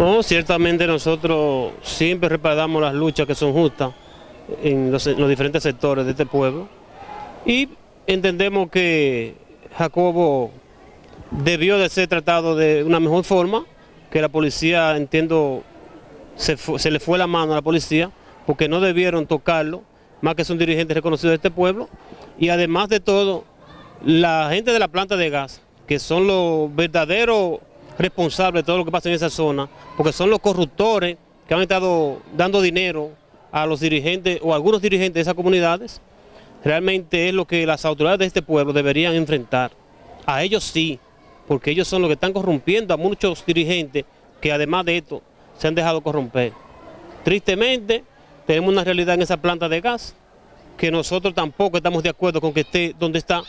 No, ciertamente nosotros siempre respaldamos las luchas que son justas en los, en los diferentes sectores de este pueblo. Y entendemos que Jacobo debió de ser tratado de una mejor forma, que la policía, entiendo, se, se, le fue la mano a la policía, porque no debieron tocarlo, más que son dirigentes reconocidos de este pueblo, y además de todo, la gente de la planta de gas, que son los verdaderos responsables de todo lo que pasa en esa zona, porque son los corruptores que han estado dando dinero a los dirigentes o algunos dirigentes de esas comunidades, realmente es lo que las autoridades de este pueblo deberían enfrentar. A ellos sí, porque ellos son los que están corrompiendo a muchos dirigentes que además de esto se han dejado corromper. Tristemente, tenemos una realidad en esa planta de gas, que nosotros tampoco estamos de acuerdo con que esté donde está,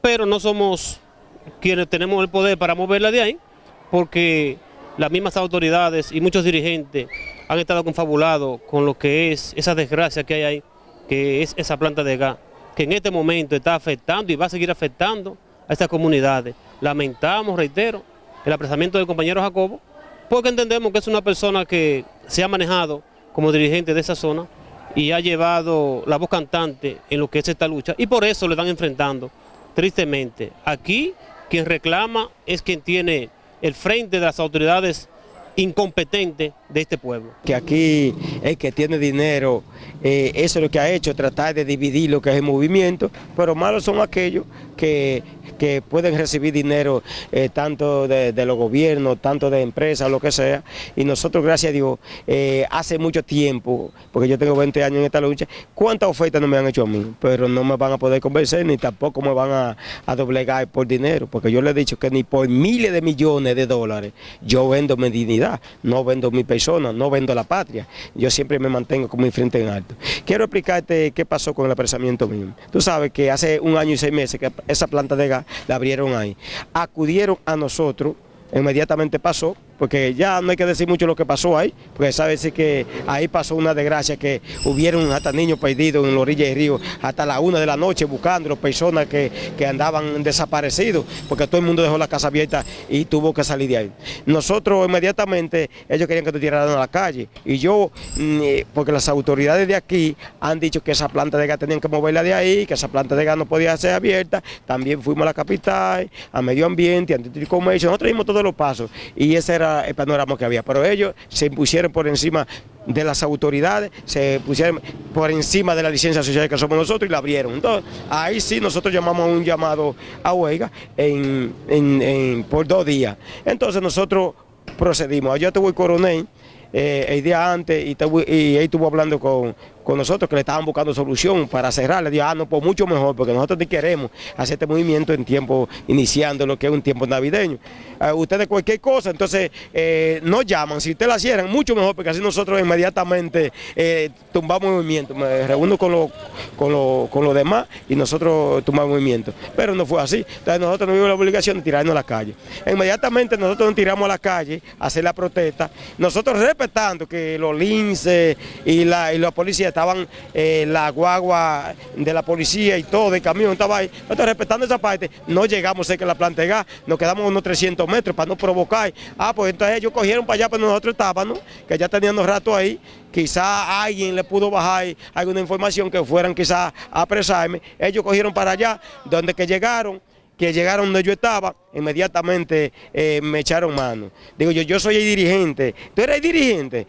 pero no somos quienes tenemos el poder para moverla de ahí, porque las mismas autoridades y muchos dirigentes han estado confabulados con lo que es esa desgracia que hay ahí, que es esa planta de gas, que en este momento está afectando y va a seguir afectando a estas comunidades. Lamentamos, reitero, el apresamiento del compañero Jacobo, porque entendemos que es una persona que se ha manejado como dirigente de esa zona y ha llevado la voz cantante en lo que es esta lucha y por eso le están enfrentando, tristemente. Aquí quien reclama es quien tiene el frente de las autoridades incompetentes de este pueblo. Que aquí el que tiene dinero, eh, eso es lo que ha hecho, tratar de dividir lo que es el movimiento, pero malos son aquellos que, que pueden recibir dinero eh, tanto de, los gobiernos, tanto de empresas, lo que sea, y nosotros, gracias a Dios, eh, hace mucho tiempo, porque yo tengo 20 años en esta lucha, cuántas ofertas no me han hecho a mí, pero no me van a poder convencer, ni tampoco me van a, a doblegar por dinero, porque yo le he dicho que ni por miles de millones de dólares yo vendo mi dignidad, no vendo mi persona, no vendo la patria, yo siempre me mantengo con mi frente en alto. Quiero explicarte qué pasó con el apresamiento mío. Tú sabes que hace un año y seis meses que esa planta de gas la abrieron ahí. Acudieron a nosotros, inmediatamente pasó, porque ya no hay que decir mucho lo que pasó ahí, porque sabe decir que ahí pasó una desgracia, que hubieron hasta niños perdidos en la orilla del río, hasta la una de la noche buscando personas que, que andaban desaparecidos, porque todo el mundo dejó la casa abierta y tuvo que salir de ahí. Nosotros inmediatamente, ellos querían que te tiraran a la calle, y yo, mm, eh, porque las autoridades de aquí han dicho que esa planta de gas tenían que moverla de ahí, que esa planta de gas no podía ser abierta, también fuimos a la capital, a medio ambiente, a comercio, nosotros dimos todos los pasos, y ese era el panorama que había, pero ellos se impusieron por encima de las autoridades, se pusieron por encima de la licencia social que somos nosotros y la abrieron. Entonces, ahí sí nosotros llamamos un llamado a huelga en, en, por dos días. Entonces nosotros procedimos. Yo te voy coronel eh, el día antes y, y ahí estuvo hablando con, con nosotros que le estaban buscando solución para cerrar. Le digo, ah, no, pues mucho mejor, porque nosotros ni queremos hacer este movimiento en tiempo, iniciando lo que es un tiempo navideño. Uh, ustedes cualquier cosa, entonces eh, nos llaman, si ustedes la cierran, mucho mejor, porque así nosotros inmediatamente eh, tumbamos movimiento. Me reúno con los con lo, con lo demás y nosotros tumbamos movimiento. Pero no fue así. Entonces nosotros no vimos la obligación de tirarnos a la calle. Inmediatamente nosotros nos tiramos a la calle a hacer la protesta, nosotros respetando que los linces y la, y la policía estaban eh, la guagua de la policía y todo, el camión estaba ahí. Nosotros respetando esa parte, no llegamos cerca de la planta de gas, nos quedamos unos 300 metros para no provocar. Ah, pues entonces ellos cogieron para allá, pero nosotros estábamos, que ya teníamos rato ahí, quizá alguien le pudo bajar alguna información que fueran quizá a apresarme. Ellos cogieron para allá, donde que llegaron, que llegaron donde yo estaba, inmediatamente eh, me echaron mano. Digo yo, yo soy el dirigente. ¿Tú eres el dirigente?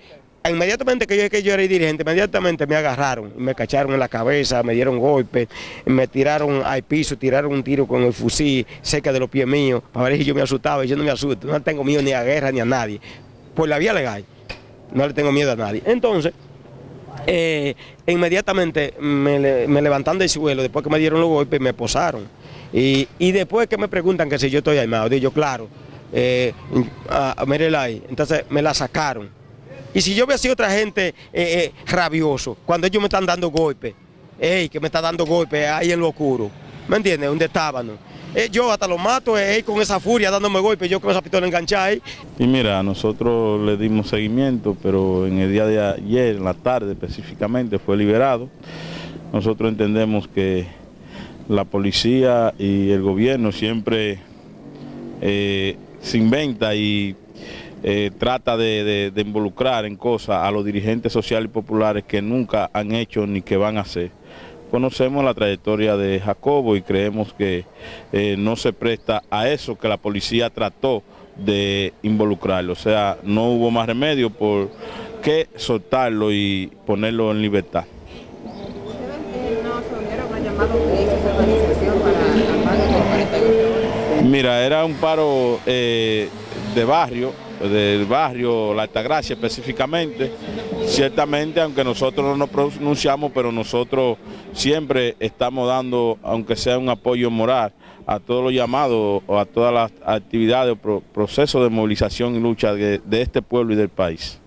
Inmediatamente que yo, que yo era dirigente, inmediatamente me agarraron, me cacharon en la cabeza, me dieron golpes, me tiraron al piso, tiraron un tiro con el fusil cerca de los pies míos, para ver si yo me asustaba, y yo no me asusto, no tengo miedo ni a guerra ni a nadie, por la vía legal, no le tengo miedo a nadie. Entonces, eh, inmediatamente me, me levantan del suelo, después que me dieron los golpes, me posaron, y, después que me preguntan que si yo estoy armado, digo claro, eh, a, a ahí, entonces me la sacaron, y si yo veo así otra gente eh, eh, rabioso, cuando ellos me están dando golpes, ey, que me está dando golpes ahí en lo oscuro, ¿me entiendes? Donde estaban. Eh, yo hasta lo mato, eh, con esa furia dándome golpes, yo con esa pistola enganchada ahí. Y mira, nosotros le dimos seguimiento, pero en el día de ayer, en la tarde específicamente, fue liberado. Nosotros entendemos que la policía y el gobierno siempre se inventa y eh, trata de, involucrar en cosas a los dirigentes sociales y populares que nunca han hecho ni que van a hacer. Conocemos la trayectoria de Jacobo y creemos que eh, no se presta a eso que la policía trató de involucrarlo. O sea, no hubo más remedio por que soltarlo y ponerlo en libertad. Mira, era un paro eh, de barrio, del barrio La Altagracia específicamente, ciertamente aunque nosotros no nos pronunciamos, pero nosotros siempre estamos dando, aunque sea un apoyo moral, a todos los llamados o a todas las actividades o procesos de movilización y lucha de este pueblo y del país.